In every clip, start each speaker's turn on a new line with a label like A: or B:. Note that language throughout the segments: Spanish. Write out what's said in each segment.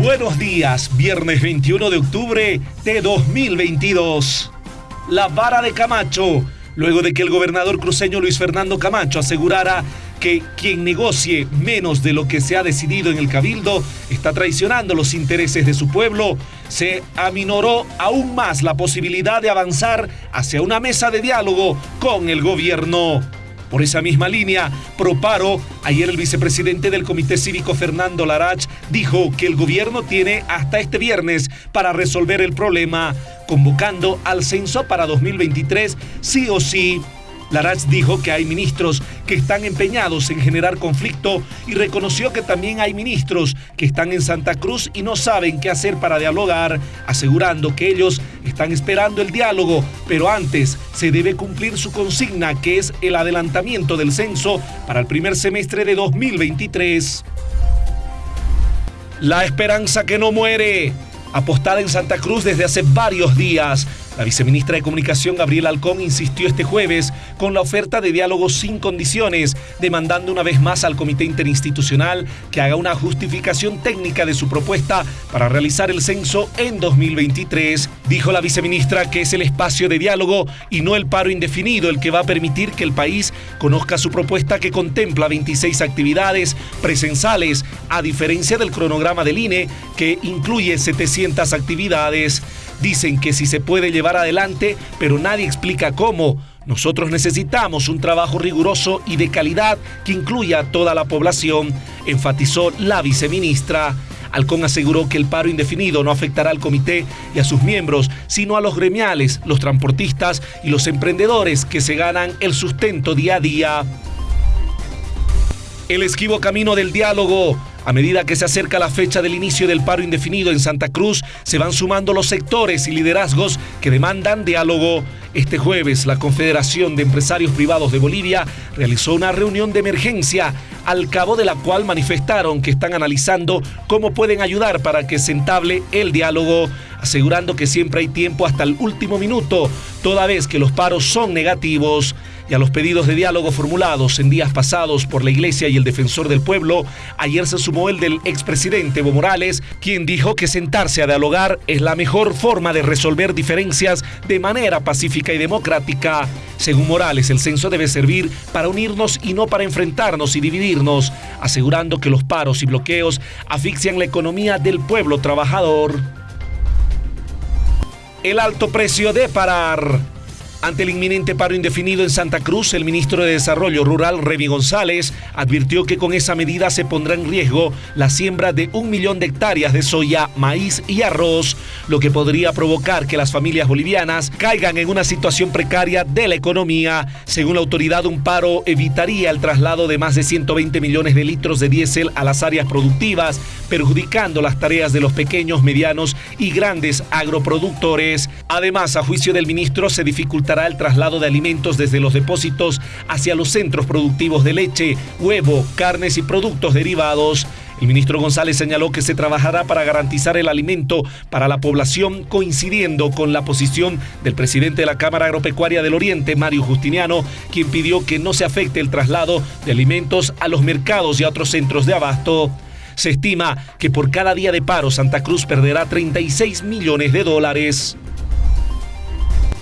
A: Buenos días, viernes 21 de octubre de 2022. La vara de Camacho, luego de que el gobernador cruceño Luis Fernando Camacho asegurara que quien negocie menos de lo que se ha decidido en el cabildo está traicionando los intereses de su pueblo, se aminoró aún más la posibilidad de avanzar hacia una mesa de diálogo con el gobierno. Por esa misma línea, Proparo, ayer el vicepresidente del Comité Cívico Fernando Larach dijo que el gobierno tiene hasta este viernes para resolver el problema, convocando al censo para 2023 sí o sí. Larach dijo que hay ministros que están empeñados en generar conflicto y reconoció que también hay ministros que están en Santa Cruz y no saben qué hacer para dialogar, asegurando que ellos están esperando el diálogo, pero antes se debe cumplir su consigna que es el adelantamiento del censo para el primer semestre de 2023. La esperanza que no muere apostada en Santa Cruz desde hace varios días. La viceministra de Comunicación, Gabriela Alcón, insistió este jueves con la oferta de diálogo sin condiciones, demandando una vez más al Comité Interinstitucional que haga una justificación técnica de su propuesta para realizar el censo en 2023. Dijo la viceministra que es el espacio de diálogo y no el paro indefinido el que va a permitir que el país conozca su propuesta que contempla 26 actividades presenciales, a diferencia del cronograma del INE que incluye 700 actividades. Dicen que si se puede llevar adelante, pero nadie explica cómo. Nosotros necesitamos un trabajo riguroso y de calidad que incluya a toda la población, enfatizó la viceministra. Alcón aseguró que el paro indefinido no afectará al comité y a sus miembros, sino a los gremiales, los transportistas y los emprendedores que se ganan el sustento día a día. El esquivo camino del diálogo a medida que se acerca la fecha del inicio del paro indefinido en Santa Cruz, se van sumando los sectores y liderazgos que demandan diálogo. Este jueves, la Confederación de Empresarios Privados de Bolivia realizó una reunión de emergencia, al cabo de la cual manifestaron que están analizando cómo pueden ayudar para que se entable el diálogo, asegurando que siempre hay tiempo hasta el último minuto, toda vez que los paros son negativos y a los pedidos de diálogo formulados en días pasados por la Iglesia y el Defensor del Pueblo, ayer se sumó el del expresidente Evo Morales, quien dijo que sentarse a dialogar es la mejor forma de resolver diferencias de manera pacífica y democrática. Según Morales, el censo debe servir para unirnos y no para enfrentarnos y dividirnos, asegurando que los paros y bloqueos asfixian la economía del pueblo trabajador. El alto precio de parar. Ante el inminente paro indefinido en Santa Cruz, el ministro de Desarrollo Rural, Remy González, advirtió que con esa medida se pondrá en riesgo la siembra de un millón de hectáreas de soya, maíz y arroz, lo que podría provocar que las familias bolivianas caigan en una situación precaria de la economía. Según la autoridad, un paro evitaría el traslado de más de 120 millones de litros de diésel a las áreas productivas, perjudicando las tareas de los pequeños, medianos y grandes agroproductores. Además, a juicio del ministro, se dificulta el traslado de alimentos desde los depósitos hacia los centros productivos de leche, huevo, carnes y productos derivados. El ministro González señaló que se trabajará para garantizar el alimento para la población, coincidiendo con la posición del presidente de la Cámara Agropecuaria del Oriente, Mario Justiniano, quien pidió que no se afecte el traslado de alimentos a los mercados y a otros centros de abasto. Se estima que por cada día de paro Santa Cruz perderá 36 millones de dólares.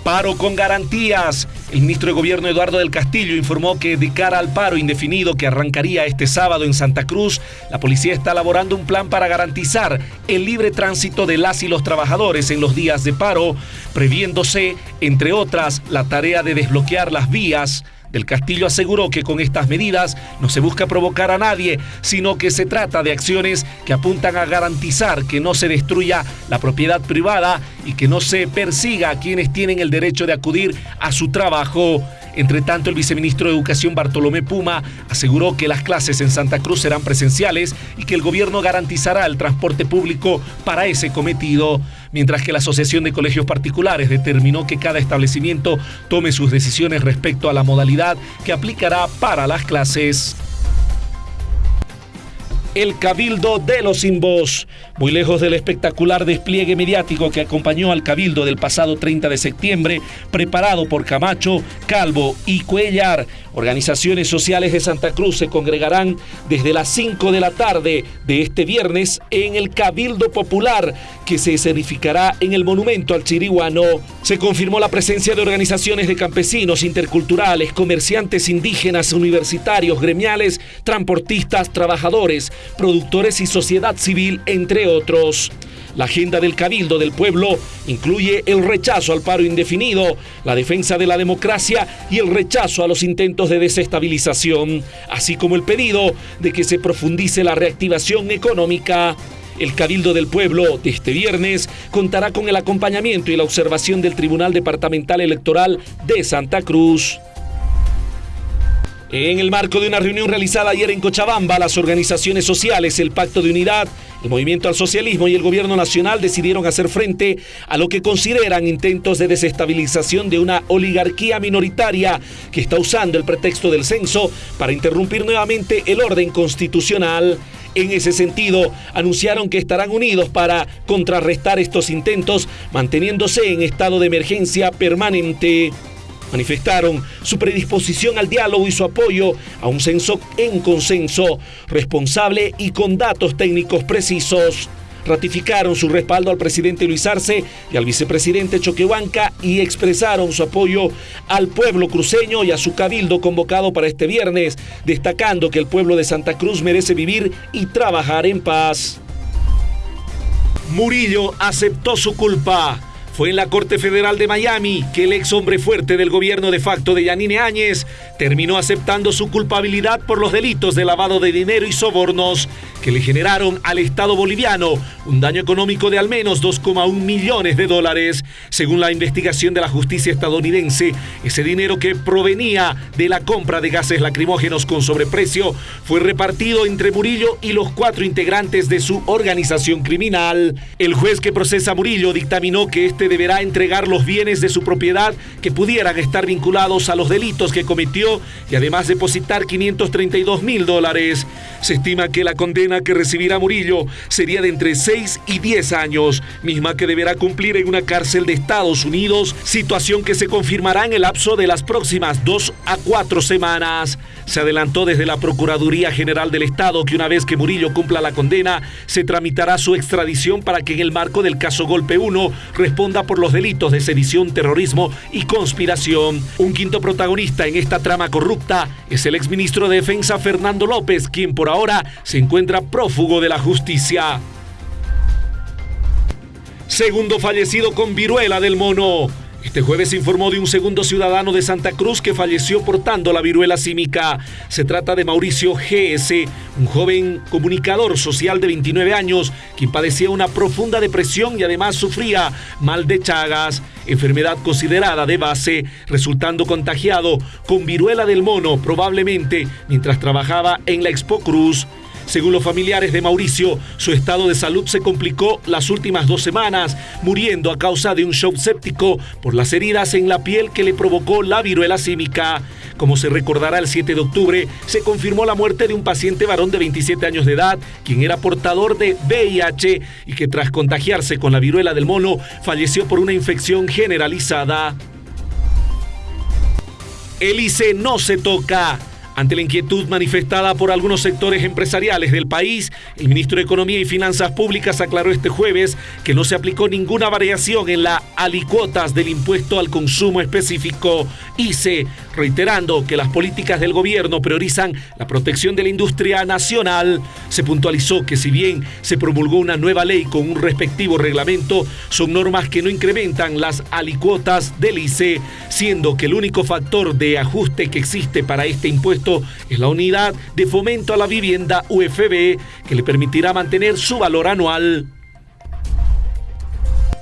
A: Paro con garantías. El ministro de Gobierno Eduardo del Castillo informó que de cara al paro indefinido que arrancaría este sábado en Santa Cruz, la policía está elaborando un plan para garantizar el libre tránsito de las y los trabajadores en los días de paro, previéndose, entre otras, la tarea de desbloquear las vías del Castillo aseguró que con estas medidas no se busca provocar a nadie, sino que se trata de acciones que apuntan a garantizar que no se destruya la propiedad privada y que no se persiga a quienes tienen el derecho de acudir a su trabajo. Entre tanto, el viceministro de Educación Bartolomé Puma aseguró que las clases en Santa Cruz serán presenciales y que el gobierno garantizará el transporte público para ese cometido, mientras que la Asociación de Colegios Particulares determinó que cada establecimiento tome sus decisiones respecto a la modalidad que aplicará para las clases. El Cabildo de los Simbos. Muy lejos del espectacular despliegue mediático que acompañó al Cabildo del pasado 30 de septiembre, preparado por Camacho, Calvo y Cuellar, organizaciones sociales de Santa Cruz se congregarán desde las 5 de la tarde de este viernes en el Cabildo Popular, que se escenificará en el Monumento al Chiriguano. Se confirmó la presencia de organizaciones de campesinos, interculturales, comerciantes indígenas, universitarios, gremiales, transportistas, trabajadores, productores y sociedad civil, entre otros. La agenda del Cabildo del Pueblo incluye el rechazo al paro indefinido, la defensa de la democracia y el rechazo a los intentos de desestabilización, así como el pedido de que se profundice la reactivación económica. El Cabildo del Pueblo de este viernes contará con el acompañamiento y la observación del Tribunal Departamental Electoral de Santa Cruz. En el marco de una reunión realizada ayer en Cochabamba, las organizaciones sociales, el Pacto de Unidad, el Movimiento al Socialismo y el Gobierno Nacional decidieron hacer frente a lo que consideran intentos de desestabilización de una oligarquía minoritaria que está usando el pretexto del censo para interrumpir nuevamente el orden constitucional. En ese sentido, anunciaron que estarán unidos para contrarrestar estos intentos, manteniéndose en estado de emergencia permanente manifestaron su predisposición al diálogo y su apoyo a un censo en consenso, responsable y con datos técnicos precisos. Ratificaron su respaldo al presidente Luis Arce y al vicepresidente Choquehuanca y expresaron su apoyo al pueblo cruceño y a su cabildo convocado para este viernes, destacando que el pueblo de Santa Cruz merece vivir y trabajar en paz. Murillo aceptó su culpa fue en la Corte Federal de Miami que el ex hombre fuerte del gobierno de facto de Yanine Áñez terminó aceptando su culpabilidad por los delitos de lavado de dinero y sobornos que le generaron al Estado boliviano un daño económico de al menos 2,1 millones de dólares. Según la investigación de la justicia estadounidense, ese dinero que provenía de la compra de gases lacrimógenos con sobreprecio fue repartido entre Murillo y los cuatro integrantes de su organización criminal. El juez que procesa Murillo dictaminó que este deberá entregar los bienes de su propiedad que pudieran estar vinculados a los delitos que cometió y además depositar 532 mil dólares. Se estima que la condena que recibirá Murillo sería de entre 6 y 10 años, misma que deberá cumplir en una cárcel de Estados Unidos, situación que se confirmará en el lapso de las próximas dos a cuatro semanas. Se adelantó desde la Procuraduría General del Estado que una vez que Murillo cumpla la condena, se tramitará su extradición para que en el marco del caso Golpe 1 responda por los delitos de sedición, terrorismo y conspiración. Un quinto protagonista en esta trama corrupta es el exministro de Defensa Fernando López, quien por ahora se encuentra prófugo de la justicia. Segundo fallecido con viruela del mono. Este jueves se informó de un segundo ciudadano de Santa Cruz que falleció portando la viruela símica. Se trata de Mauricio GS, un joven comunicador social de 29 años, quien padecía una profunda depresión y además sufría mal de Chagas, enfermedad considerada de base, resultando contagiado con viruela del mono probablemente mientras trabajaba en la Expo Cruz. Según los familiares de Mauricio, su estado de salud se complicó las últimas dos semanas, muriendo a causa de un shock séptico por las heridas en la piel que le provocó la viruela símica. Como se recordará el 7 de octubre, se confirmó la muerte de un paciente varón de 27 años de edad, quien era portador de VIH y que tras contagiarse con la viruela del mono falleció por una infección generalizada. El ICE no se toca. Ante la inquietud manifestada por algunos sectores empresariales del país, el ministro de Economía y Finanzas Públicas aclaró este jueves que no se aplicó ninguna variación en las alicuotas del impuesto al consumo específico ICE, reiterando que las políticas del gobierno priorizan la protección de la industria nacional. Se puntualizó que si bien se promulgó una nueva ley con un respectivo reglamento, son normas que no incrementan las alicuotas del ICE, siendo que el único factor de ajuste que existe para este impuesto es la unidad de fomento a la vivienda UFB que le permitirá mantener su valor anual.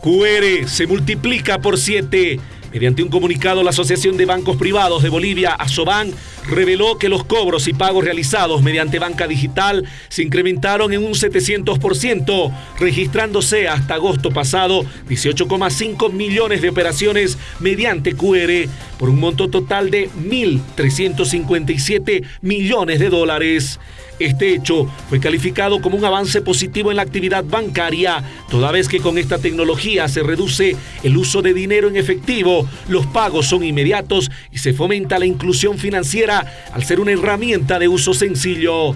A: QR se multiplica por 7. Mediante un comunicado, la Asociación de Bancos Privados de Bolivia, ASOBAN, reveló que los cobros y pagos realizados mediante banca digital se incrementaron en un 700%, registrándose hasta agosto pasado 18,5 millones de operaciones mediante QR por un monto total de 1.357 millones de dólares. Este hecho fue calificado como un avance positivo en la actividad bancaria, toda vez que con esta tecnología se reduce el uso de dinero en efectivo, los pagos son inmediatos y se fomenta la inclusión financiera al ser una herramienta de uso sencillo.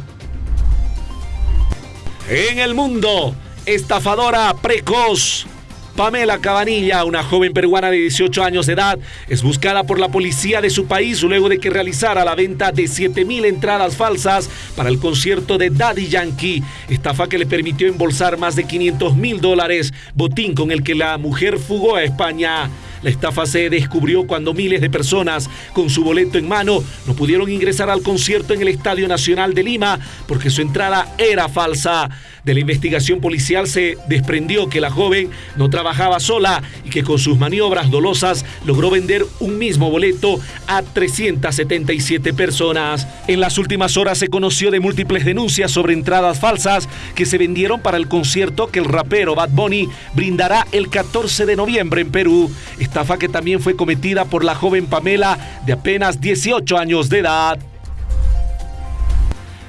A: En el mundo, estafadora precoz. Pamela Cabanilla, una joven peruana de 18 años de edad, es buscada por la policía de su país luego de que realizara la venta de 7.000 entradas falsas para el concierto de Daddy Yankee, estafa que le permitió embolsar más de 500 mil dólares, botín con el que la mujer fugó a España. La estafa se descubrió cuando miles de personas con su boleto en mano no pudieron ingresar al concierto en el Estadio Nacional de Lima porque su entrada era falsa. De la investigación policial se desprendió que la joven no trabajaba sola y que con sus maniobras dolosas logró vender un mismo boleto a 377 personas. En las últimas horas se conoció de múltiples denuncias sobre entradas falsas que se vendieron para el concierto que el rapero Bad Bunny brindará el 14 de noviembre en Perú estafa que también fue cometida por la joven Pamela de apenas 18 años de edad.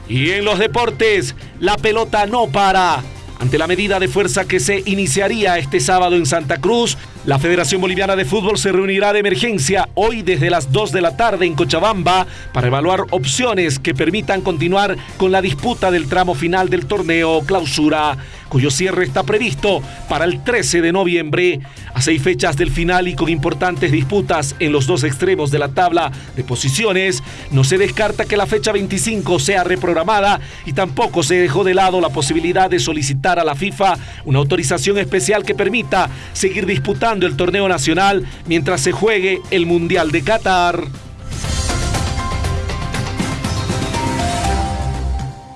A: Y en los deportes, la pelota no para. Ante la medida de fuerza que se iniciaría este sábado en Santa Cruz, la Federación Boliviana de Fútbol se reunirá de emergencia hoy desde las 2 de la tarde en Cochabamba para evaluar opciones que permitan continuar con la disputa del tramo final del torneo clausura cuyo cierre está previsto para el 13 de noviembre. A seis fechas del final y con importantes disputas en los dos extremos de la tabla de posiciones, no se descarta que la fecha 25 sea reprogramada y tampoco se dejó de lado la posibilidad de solicitar a la FIFA una autorización especial que permita seguir el torneo nacional mientras se juegue el Mundial de Qatar.